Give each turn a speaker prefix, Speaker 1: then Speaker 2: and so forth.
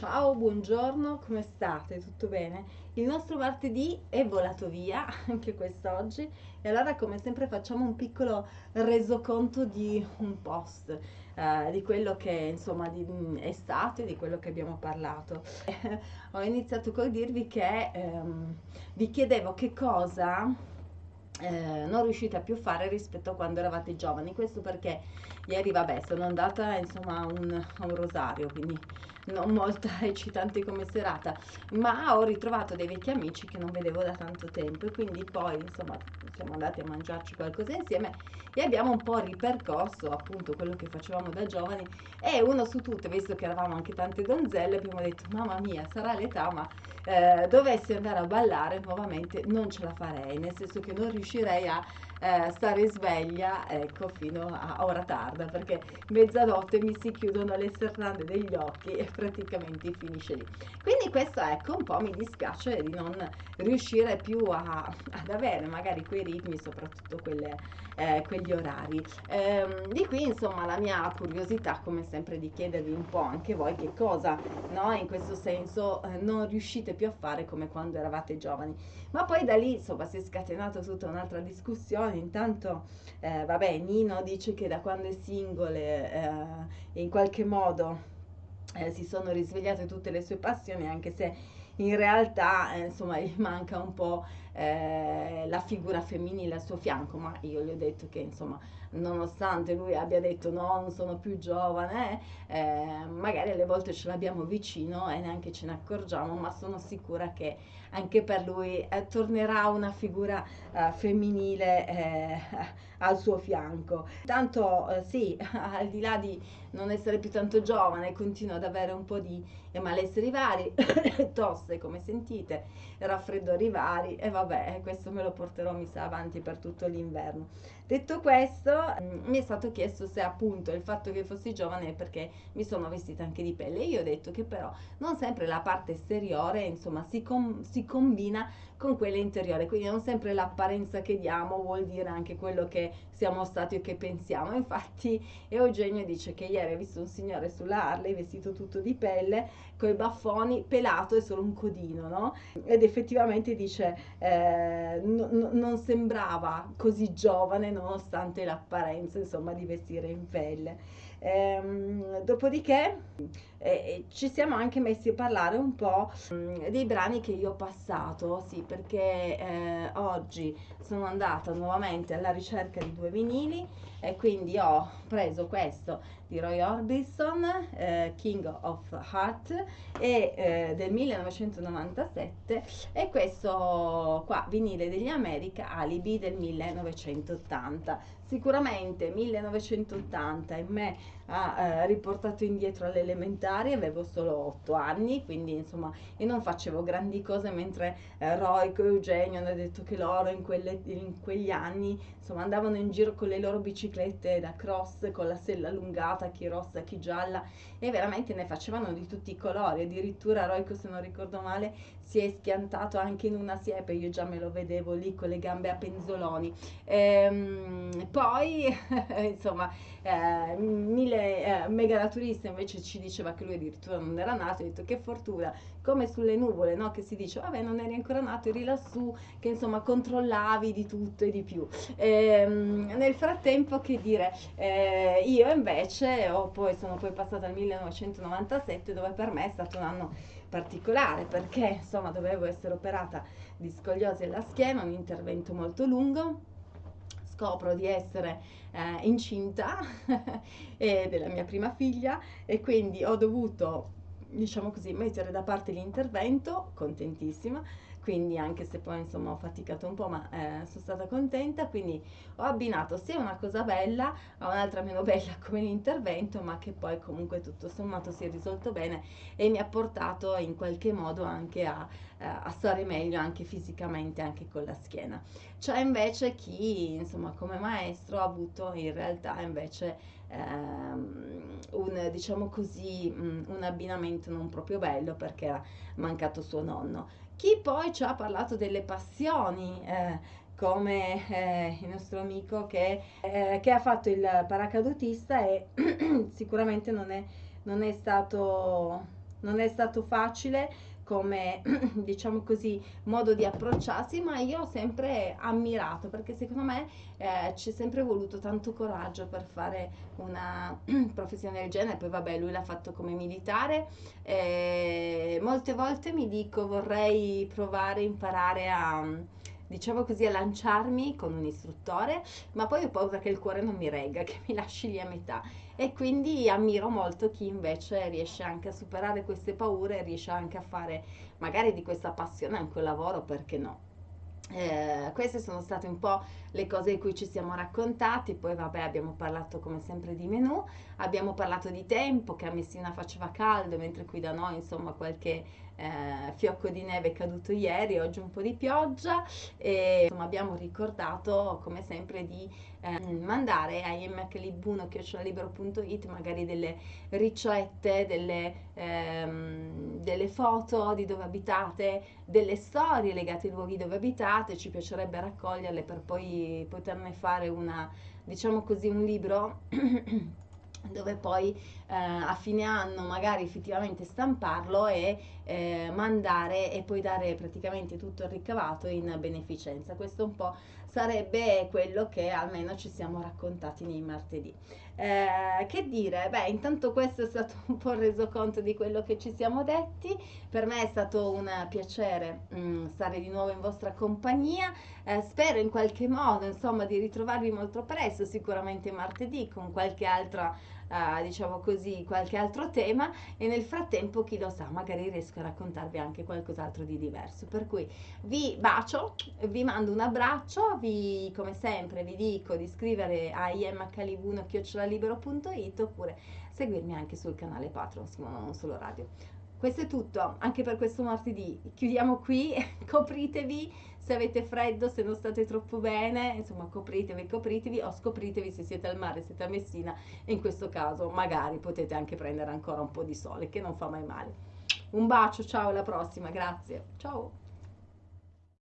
Speaker 1: Ciao, buongiorno, come state? Tutto bene? Il nostro martedì è volato via, anche quest'oggi, e allora come sempre facciamo un piccolo resoconto di un post, eh, di quello che insomma di, mm, è stato e di quello che abbiamo parlato. ho iniziato col dirvi che ehm, vi chiedevo che cosa eh, non riuscite a più fare rispetto a quando eravate giovani. Questo perché ieri, vabbè, sono andata insomma a un, a un rosario, quindi non molto eccitante come serata, ma ho ritrovato dei vecchi amici che non vedevo da tanto tempo e quindi poi insomma siamo andati a mangiarci qualcosa insieme e abbiamo un po' ripercorso appunto quello che facevamo da giovani e uno su tutte, visto che eravamo anche tante donzelle, abbiamo detto mamma mia sarà l'età ma eh, dovessi andare a ballare nuovamente non ce la farei, nel senso che non riuscirei a eh, stare sveglia ecco fino a ora tarda perché mezzanotte mi si chiudono le serrande degli occhi e praticamente finisce lì. Quindi questo ecco un po' mi dispiace di non riuscire più a, ad avere magari quei ritmi soprattutto quelle, eh, quegli orari. Ehm, di qui insomma la mia curiosità come sempre di chiedervi un po' anche voi che cosa no in questo senso eh, non riuscite più a fare come quando eravate giovani. Ma poi da lì insomma si è scatenata tutta un'altra discussione. Intanto eh, vabbè Nino dice che da quando è single eh, in qualche modo eh, si sono risvegliate tutte le sue passioni anche se in realtà eh, insomma gli manca un po' eh, la figura femminile al suo fianco ma io gli ho detto che insomma nonostante lui abbia detto no non sono più giovane eh, magari alle volte ce l'abbiamo vicino e neanche ce ne accorgiamo ma sono sicura che anche per lui eh, tornerà una figura eh, femminile eh, al suo fianco. Tanto eh, sì, al di là di non essere più tanto giovane, continua ad avere un po' di malesseri vari, tosse come sentite, raffreddori vari e vabbè, questo me lo porterò mi sa avanti per tutto l'inverno. Detto questo, mm, mi è stato chiesto se appunto il fatto che fossi giovane è perché mi sono vestita anche di pelle. Io ho detto che però non sempre la parte esteriore, insomma, si, com- si combina con quella interiore, quindi non sempre l'apparenza che diamo vuol dire anche quello che siamo stati o che pensiamo. Infatti Eugenio dice che ieri ha visto un signore sulla Harley vestito tutto di pelle, con i baffoni, pelato e solo un codino, no? Ed effettivamente dice eh, n- non sembrava così giovane nonostante l'apparenza, insomma, di vestire in pelle. Ehm, dopodiché eh, ci siamo anche messi a parlare un po' mm, dei brani che io ho passato, sì, perché eh, oggi sono andata nuovamente alla ricerca di due vinili e quindi ho preso questo di Roy Orbison, eh, King of Heart, e, eh, del 1997 e questo qua, vinile degli America, Alibi del 1980. Sicuramente 1980 in me ha eh, riportato indietro alle elementari, avevo solo 8 anni, quindi insomma io non facevo grandi cose mentre eh, Roico e Eugenio hanno detto che loro in, quelle, in quegli anni insomma andavano in giro con le loro biciclette da cross con la sella allungata, chi rossa, chi gialla e veramente ne facevano di tutti i colori, addirittura Roico se non ricordo male si è schiantato anche in una siepe, io già me lo vedevo lì con le gambe a penzoloni. Ehm, poi insomma eh, mille eh, mega naturista invece ci diceva che lui addirittura non era nato, ha detto che fortuna, come sulle nuvole, no? che si dice, vabbè non eri ancora nato, eri lassù, che insomma controllavi di tutto e di più. Ehm, nel frattempo che dire, eh, io invece ho poi, sono poi passata al 1997 dove per me è stato un anno particolare perché insomma dovevo essere operata di scoliosi alla schiena, un intervento molto lungo scopro di essere eh, incinta della mia prima figlia e quindi ho dovuto diciamo così mettere da parte l'intervento contentissima quindi anche se poi insomma ho faticato un po' ma eh, sono stata contenta quindi ho abbinato sia una cosa bella a un'altra meno bella come l'intervento ma che poi comunque tutto sommato si è risolto bene e mi ha portato in qualche modo anche a, eh, a stare meglio anche fisicamente anche con la schiena. C'è invece chi insomma come maestro ha avuto in realtà invece ehm, un diciamo così un abbinamento non proprio bello perché ha mancato suo nonno chi poi ci ha parlato delle passioni, eh, come eh, il nostro amico che, eh, che, ha fatto il paracadutista e sicuramente non è, non è stato non è stato facile come diciamo così modo di approcciarsi ma io ho sempre ammirato perché secondo me eh, c'è sempre voluto tanto coraggio per fare una professione del genere. Poi vabbè lui l'ha fatto come militare e molte volte mi dico vorrei provare imparare a diciamo così, a lanciarmi con un istruttore, ma poi ho paura che il cuore non mi regga, che mi lasci lì a metà. E quindi ammiro molto chi invece riesce anche a superare queste paure, riesce anche a fare magari di questa passione anche un lavoro, perché no? Eh, queste sono state un po' le cose di cui ci siamo raccontati, poi vabbè abbiamo parlato come sempre di menù, abbiamo parlato di tempo, che a Messina faceva caldo, mentre qui da noi insomma qualche eh, fiocco di neve è caduto ieri, oggi un po' di pioggia e insomma abbiamo ricordato come sempre di eh, mandare a imhlibuno.it magari delle ricette, delle, ehm, delle foto di dove abitate, delle storie legate ai luoghi dove abitate, ci piacerebbe raccoglierle per poi poterne fare una, diciamo così, un libro dove poi eh, a fine anno magari effettivamente stamparlo e eh, mandare e poi dare praticamente tutto il ricavato in beneficenza. Questo un po' sarebbe quello che almeno ci siamo raccontati nei martedì. Eh, che dire? Beh, intanto questo è stato un po' il resoconto di quello che ci siamo detti. Per me è stato un piacere mh, mm, stare di nuovo in vostra compagnia. Eh, spero in qualche modo, insomma, di ritrovarvi molto presto, sicuramente martedì con qualche altra uh, diciamo così, qualche altro tema e nel frattempo, chi lo sa, magari riesco a raccontarvi anche qualcos'altro di diverso. Per cui vi bacio, vi mando un abbraccio, vi, come sempre vi dico di iscrivere a imcalibuno.it oppure seguirmi anche sul canale Patreon Non Solo Radio. Questo è tutto anche per questo martedì. Chiudiamo qui, copritevi se avete freddo, se non state troppo bene, insomma copritevi, copritevi o scopritevi se siete al mare, siete a Messina e in questo caso magari potete anche prendere ancora un po' di sole che non fa mai male. Un bacio, ciao, alla prossima, grazie. Ciao.